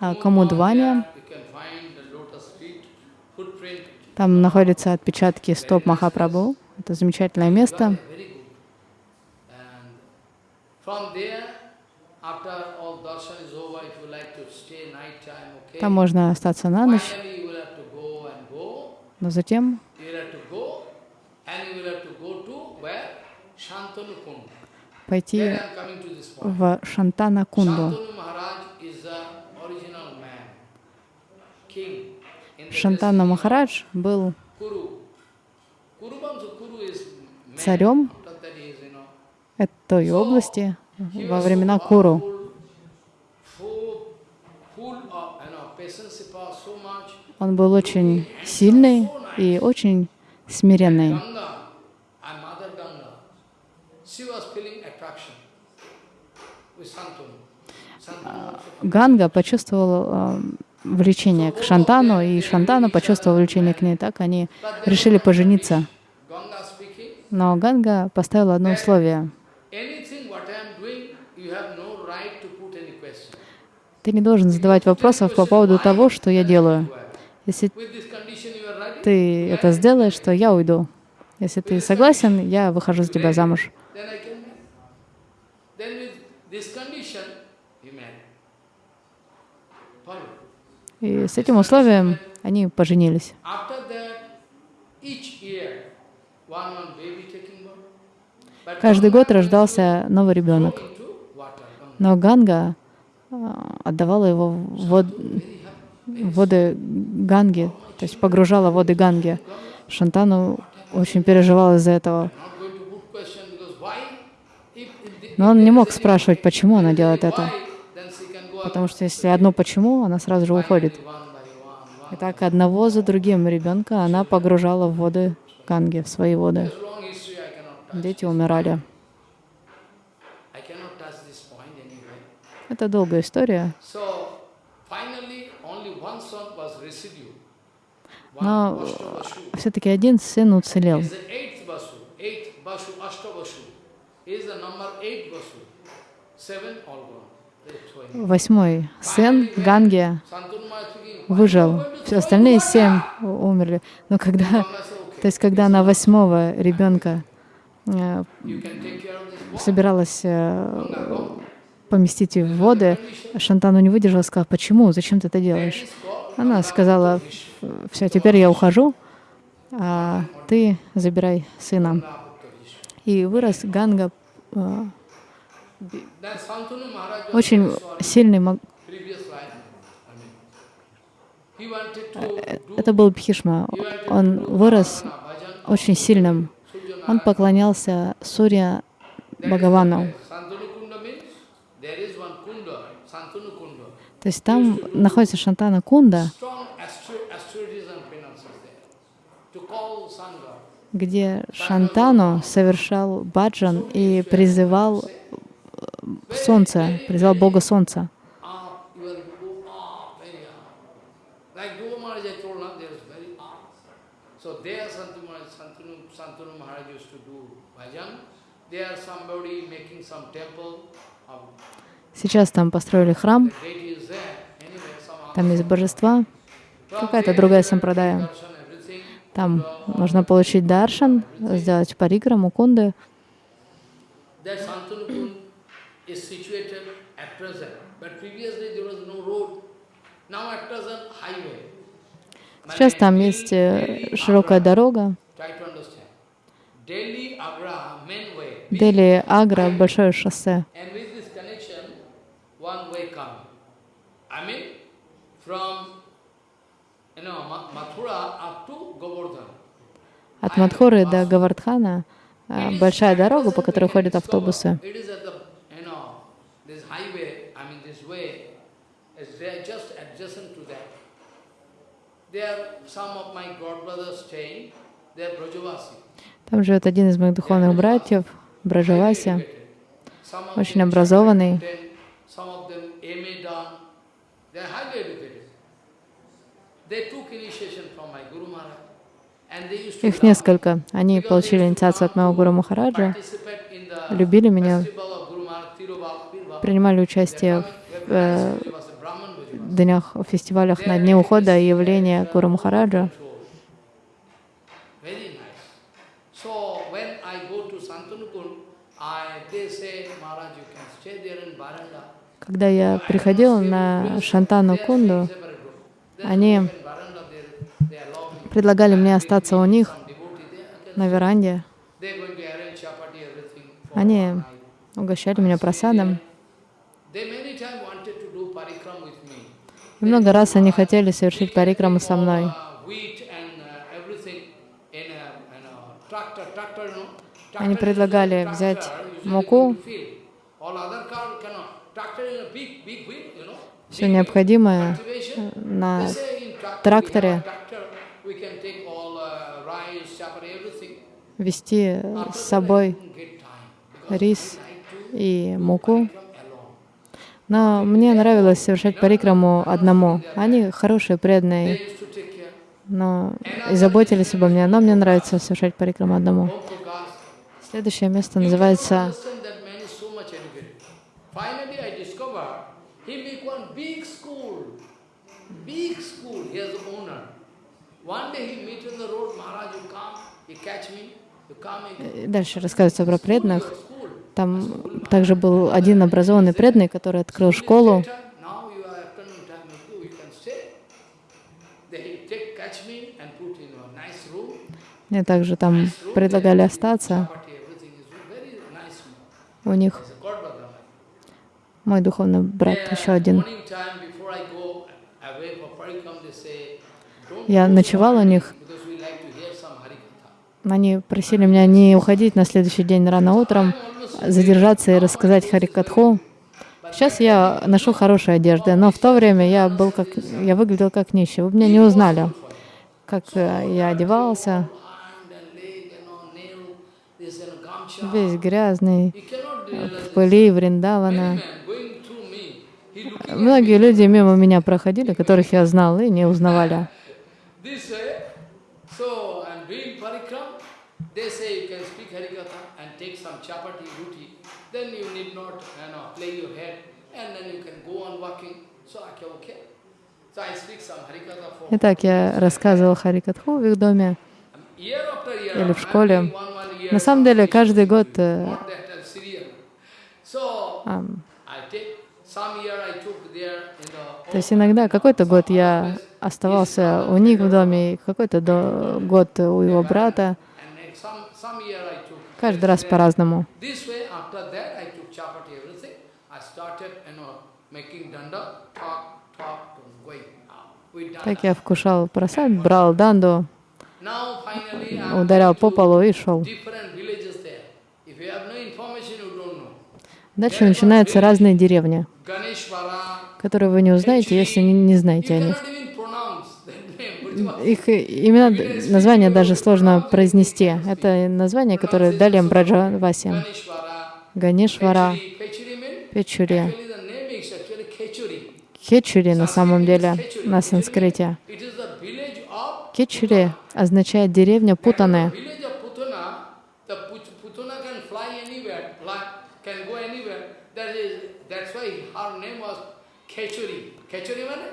о Камудване. There You can find the lotus feet, footprint. Там находятся отпечатки стоп Махапрабху. Это замечательное место. Там можно остаться на ночь, но затем пойти в Шантана Кунду. Шантана Махарадж был. Царем. Этой области во времена Куру. Он был очень сильный и очень смиренный. Ганга почувствовал э, влечение к Шантану, и Шантану почувствовал влечение к ней. Так они решили пожениться. Но Ганга поставила одно условие. Ты не должен задавать вопросов по поводу того, что я делаю. Если ты это сделаешь, то я уйду. Если ты согласен, я выхожу за тебя замуж. then I can marry. Then with this condition, И с этим условием они поженились. Каждый год рождался новый ребенок. Но Ганга а, отдавала его в вод- в воды Ганги, то есть погружала в воды Ганги. Шантану очень переживал из-за этого. Но он не мог спрашивать, почему она делает это. then she can go Потому что если одно почему, она сразу же уходит. И так одного за другим ребенка она погружала в воды Ганги, в свои воды. Дети умирали. Это долгая история. Но все-таки один сын уцелел. Восьмой сын Ганги выжил. Все остальные семь умерли. Но когда, то есть когда она восьмого ребенка э, собиралась э, поместить в воды, Шантану не выдержала сказала, почему, зачем ты это делаешь? Она сказала, все, теперь я ухожу, а ты забирай сына. И вырос Ганга, э, Then Santanu Maharaj was очень сильный, это был Бхишма, он вырос очень сильным, он поклонялся Сурья Бхагавану. То есть там находится Шантана Кунда, где Шантану совершал баджан и призывал э, солнце, призывал Бога Солнца. Сейчас там построили храм, там есть божества, какая-то другая сампрадая. Там нужно получить даршан, сделать париграмму кунды. Is situated at present. But previously there was no road. Now at present, highway. Сейчас там есть э, широкая дорога. Try to understand. Delhi, Agra, main way. big Дели, Агра, highway. большое шоссе. От Мадхуры до Гавардхана э, большая дорога, по которой ходят автобусы. It is at the, you know, this highway, I mean this way, is there just adjacent to that. There, some of my godbrothers staying, they are Brajavasi. Там живет один из моих духовных братьев, of очень образованный. Их несколько. Они получили инициацию от моего Гуру Махараджа, любили меня, принимали участие в э, днях, фестивалях на Дне ухода и явления Гуру Махараджа. Когда я приходил на Шантану Кунду, они предлагали мне остаться у них на веранде. Они угощали меня просадом. И много раз они хотели совершить парикраму со мной. Они предлагали взять муку, все необходимое на тракторе, вести с собой рис и муку. Но мне нравилось совершать парикраму одному. Они хорошие, преданные, но и заботились обо мне. Но мне нравится совершать парикраму одному. Следующее место называется Дальше рассказывается про преданных. Там также был один образованный преданный, который открыл школу. Мне также там предлагали остаться. У них мой духовный брат, еще один. Я ночевал у них. Они просили меня не уходить на следующий день рано утром, задержаться и рассказать Харикатху. Сейчас я ношу хорошие одежды, но в то время я был как, я выглядел как нищий. Вы меня не узнали, как э, я одевался, весь грязный, в пыли Вриндавана. Многие люди мимо меня проходили, которых я знал и не узнавали. this way. So I'm doing parikram. They say you can speak harikatha and take some chapati, ruti. Then you need not, you know, play your head, and then you can go on walking. So I can okay. So I speak some harikatha for Итак, я рассказывал Харикатху в их доме. Или в школе. На самом деле, каждый год, э, uh, то есть иногда какой-то год я оставался у них в доме, какой-то до- год у его брата. Каждый раз по-разному. After that, I took chapati, everything. I started, you know, making danda, talk, talk, going. Так я вкушал просад, брал данду, ударял по полу и шел. Дальше начинаются разные деревни, которые вы не узнаете, если не, знаете о них. Их имена, название даже сложно произнести. Это название, которое дали им Браджаваси. Means, Печури. Хечури на самом деле на санскрите. Кечури означает деревня Путаны.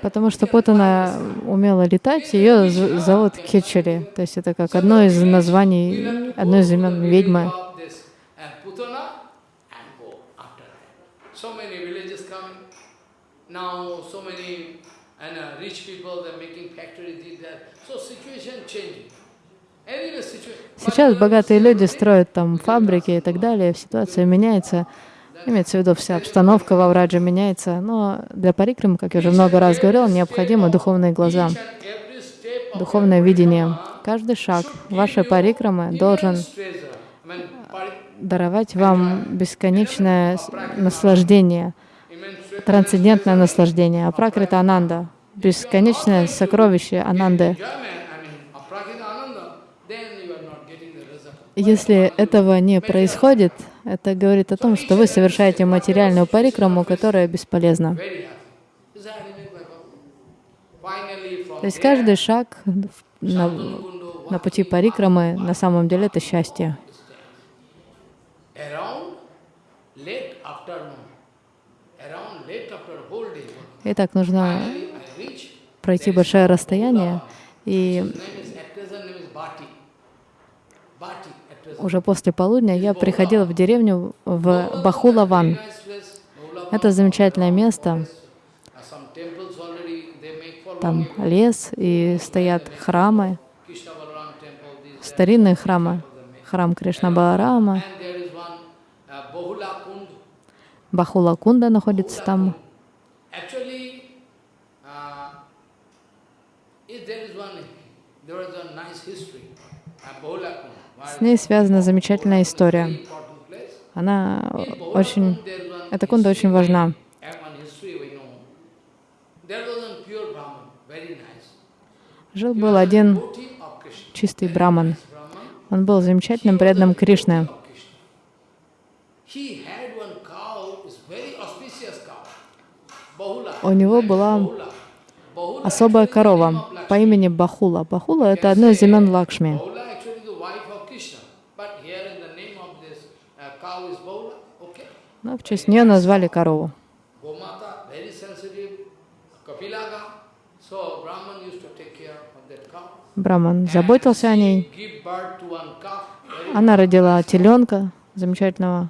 Потому что Путана умела летать, ее зовут Кечури. То есть это как одно из названий, одно из имен ведьмы. of this and Putana and go after that. So many villages coming. Now so many and uh, rich people they're making factories that. So situation changing. Сейчас богатые люди строят там фабрики и так далее, ситуация меняется. Имеется в виду, вся обстановка во Врадже меняется. Но для парикрамы, как я уже много раз говорил, необходимы духовные глаза, духовное видение. Каждый шаг вашей парикрамы должен даровать вам бесконечное наслаждение, трансцендентное наслаждение. Апракрита Ананда, бесконечное сокровище Ананды. Если этого не происходит, это говорит о том, что вы совершаете материальную парикраму, которая бесполезна. То есть каждый шаг на, на пути парикрамы на самом деле это счастье. Итак, нужно пройти большое расстояние, и уже после полудня я приходила в деревню в Бахулаван. Это замечательное место. Там лес и стоят храмы, старинные храмы. Храм Кришна Баларама. Бахула Кунда находится там. Actually, uh, if there is one, there is a nice history. Uh, Bahula Kund. С ней связана замечательная история. Она очень, эта кунда очень важна. Жил-был один чистый браман. Он был замечательным преданным Кришны. У него была особая корова по имени Бахула. Бахула — это одно из имен Лакшми. Bahula actually the wife of Krishna. But here in the name of this uh, cow is Bahula. Okay. Но в честь нее назвали корову. Браман заботился о ней. Она родила теленка замечательного.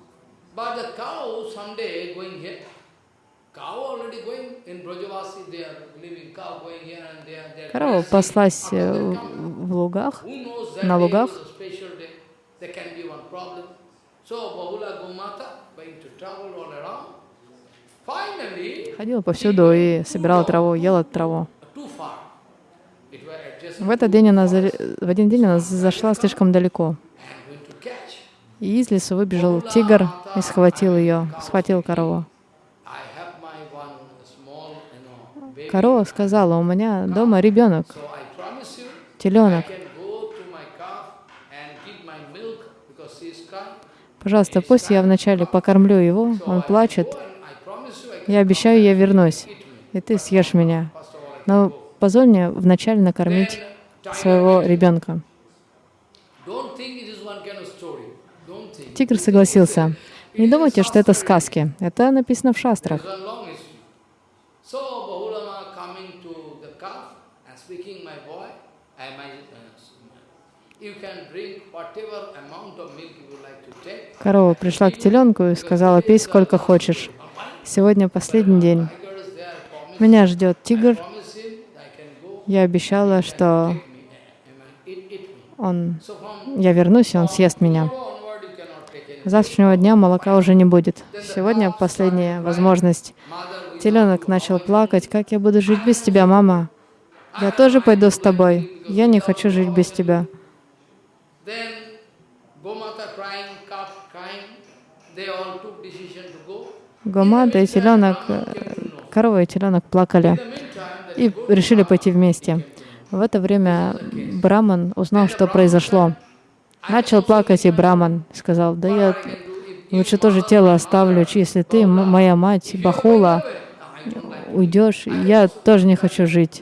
Корова паслась э, в лугах, на лугах. So Bahula Gomata ходила повсюду и собирала траву, ела траву. В этот день она, в один день она зашла слишком далеко. И из лесу выбежал тигр и схватил ее, схватил корову. Корова сказала, у меня дома ребенок, теленок. can go to my calf and give my milk because she is crying. Пожалуйста, пусть я вначале покормлю его, он плачет. Я обещаю, я вернусь, и ты съешь меня. Но позволь мне вначале накормить своего ребенка. Тигр согласился. Не думайте, что это сказки. Это написано в шастрах. Корова пришла к теленку и сказала, пей сколько хочешь. Сегодня последний день. Меня ждет тигр. Я обещала, что он, я вернусь, и он съест меня. завтрашнего дня молока уже не будет. Сегодня последняя возможность. Теленок начал плакать. Как я буду жить без тебя, мама? Я тоже пойду с тобой. Я не хочу жить без тебя. Then Gomata crying, calf crying, Гомада и теленок, э, корова и теленок плакали и решили пойти вместе. В это время Браман узнал, что произошло. Начал плакать и Браман сказал, да я лучше тоже тело оставлю, если ты, моя мать, Бахула, уйдешь, я тоже не хочу жить.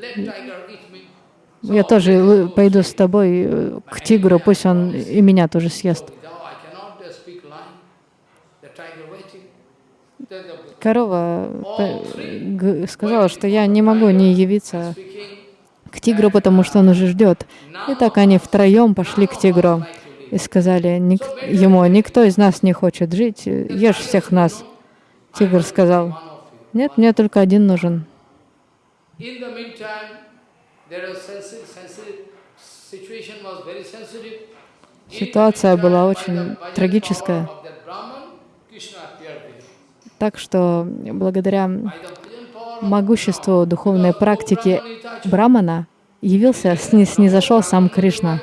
Я тоже пойду с тобой э, к тигру, пусть он и меня тоже съест. Now I cannot uh, speak line. The tiger waiting. Then the Корова э, сказала, что я не могу не явиться к тигру, потому что он уже ждет. И так они втроем пошли к тигру и сказали ник- ему, никто из нас не хочет жить, ешь всех нас. Тигр сказал, нет, мне только один нужен. Ситуация была очень трагическая. Так что благодаря могуществу духовной практики Брамана явился, сни- снизошел сам Кришна.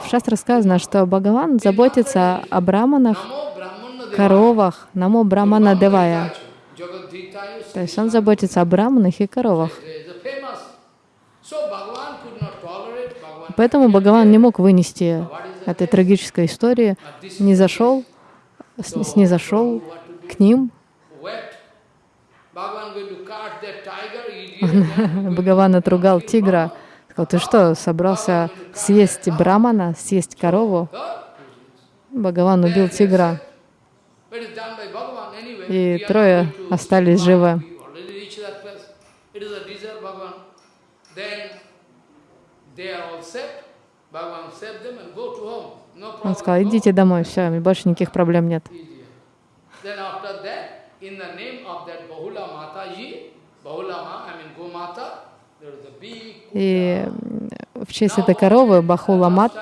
В шастре сказано, что Бхагаван заботится о браманах, коровах, намо брамана девая. То есть он заботится о браманах и коровах. Поэтому Бхагаван не мог вынести этой трагической истории, не зашел, с- снизошел к ним. Бхагаван отругал тигра. Сказал, ты что, собрался съесть брамана, съесть корову? Бхагаван убил тигра, и трое остались живы. Он сказал, идите домой, все, больше никаких проблем нет. И в честь этой коровы Бахуламат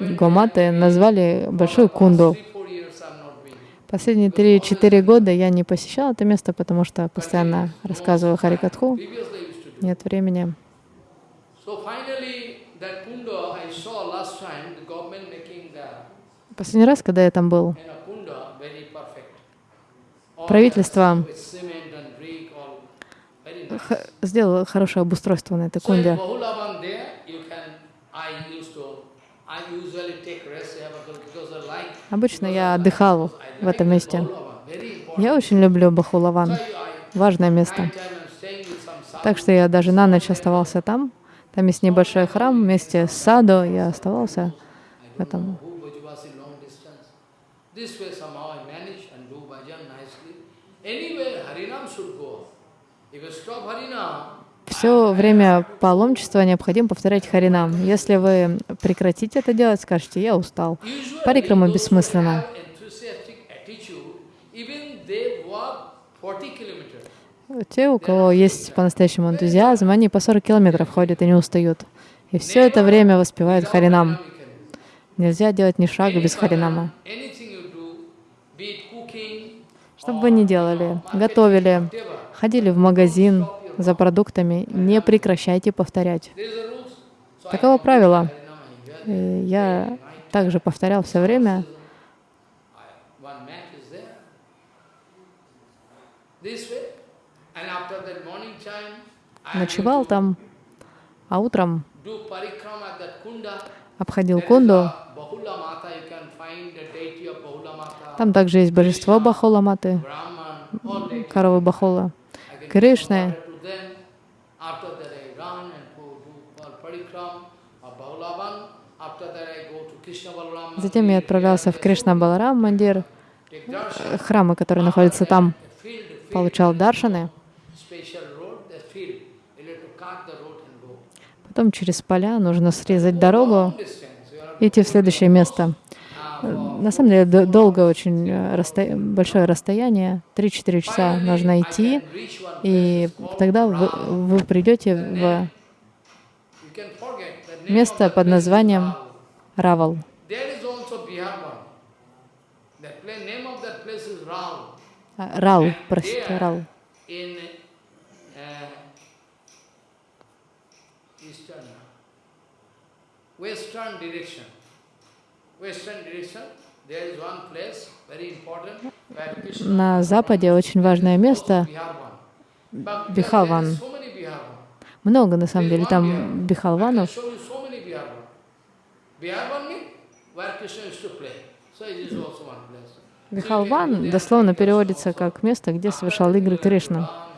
Гоматы назвали большую кунду. three, four years I'm not been. Последние 3-4 года я не посещала это место, потому что постоянно рассказываю Харикатху. Нет времени. Последний раз, когда я там был, Правительство сделало хорошее обустройство на этой кунде. Обычно я отдыхал в этом месте. Я очень люблю Бахулаван. Важное место. Так что я даже на ночь оставался там. Там есть небольшой храм вместе с саду. Я оставался в этом. Anyway, Harinam should go. If you stop Harina, Все время паломничества необходимо повторять Харинам. Если вы прекратите это делать, скажете, я устал. Парикрама those who бессмысленна. have enthusiastic attitude, even they walk 40 kilometers. Те, у кого есть по-настоящему энтузиазм, они по 40 километров ходят и не устают. И все это время воспевают Харинам. Нельзя делать ни шага без Харинама. Что бы вы ни делали, готовили, ходили в магазин за продуктами, не прекращайте повторять. Таково правило. Я также повторял все время. Ночевал там, а утром обходил кунду. Там также есть божество Бахола-маты, коровы Бахола. Кришны. give water to them. After that I run and go do all parikram Krishna Balaram. Затем я отправлялся в Кришна Баларам Мандир, э, храмы, которые находятся там, получал даршаны. Потом через поля нужно срезать дорогу, идти в следующее место. Э, На самом деле долго очень, э, расстоя- большое расстояние, 3-4 часа нужно идти, и тогда вы, вы придете в место под названием. Равал. А, Рал, простите, Рал. Eastern, western direction. На западе очень важное место, Бихалван. Много на самом деле там бихалванов. Бихалван дословно переводится как место, где совершал игры Кришна.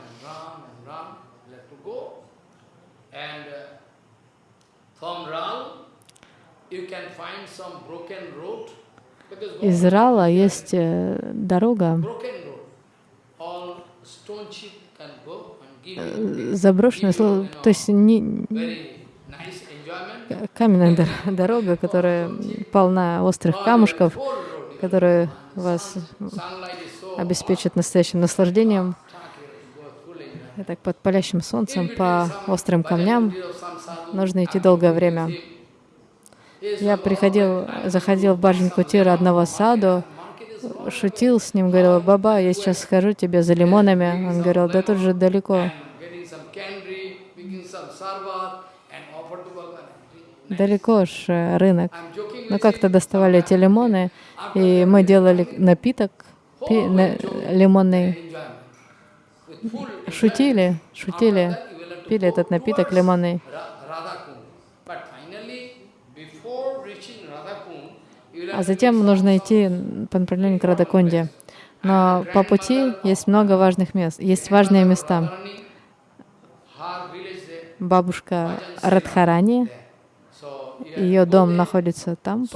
Из Рала есть э, дорога, э, заброшенная, то есть не, enjoyment. каменная дор- дорога, которая полна острых камушков, которые вас обеспечат настоящим наслаждением. hot, you go full enjoy. И так под палящим солнцем, по острым камням нужно идти долгое время. Я приходил, заходил в Баджан Кутир одного саду, шутил с ним, говорил, «Баба, я сейчас схожу тебе за лимонами». Он говорил, «Да тут же далеко». Далеко ж э, рынок. With как-то доставали эти лимоны, и мы делали напиток пи- на- лимонный. Шутили, шутили, пили этот напиток лимонный. А затем нужно идти по направлению к Радакунде. Но по пути есть много важных мест, есть важные места. Бабушка Радхарани, ее дом находится там,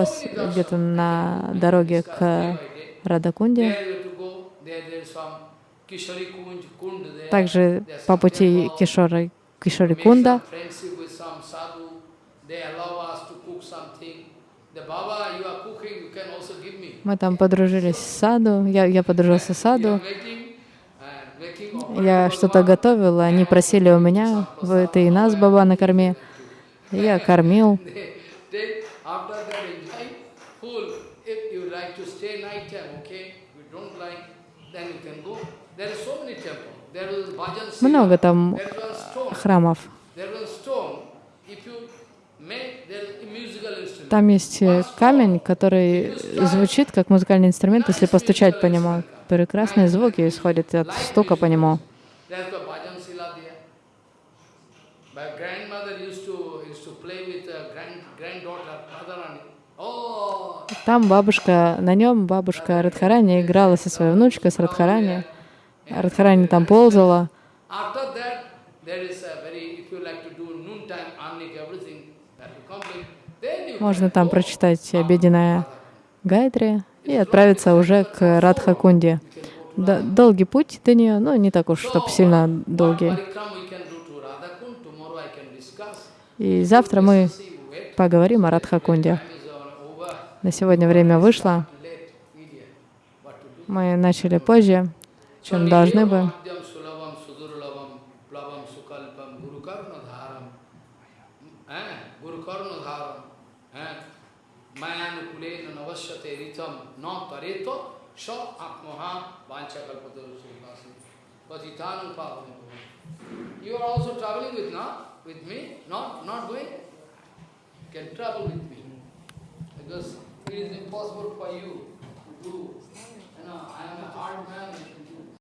где-то на дороге к Радакунде. Также по пути Кишори Кунда мы там подружились с Саду, я, я подружился с Саду, я что-то готовила, они просили у меня, вы ты и нас, баба, накорми. Я кормил. Много там храмов. There is one stone. If you make, there is a musical instrument. Там есть э, камень, который звучит как музыкальный инструмент, если постучать по нему. Прекрасные звуки исходят от стука по нему. Radharani. Oh, Там бабушка, на нем бабушка Радхарани играла со своей внучкой, с Радхарани. Радхарани там ползала. After that, there is a very, if you like to do noontime, arnik, everything, that you complete, then you Можно там прочитать обеденная Гайдри и отправиться уже к Радхакунде. долгий путь до нее, но не так уж, чтобы сильно долгий. И завтра мы поговорим о Радхакунде. На сегодня время вышло. Мы начали позже, чем должны бы. एतम न करे तो स आत्महा वाचा कल्पतरुषिकासी पतितान पावन you are also travelling with ना with me not not going can travel with me because it is impossible for you to do I am a hard man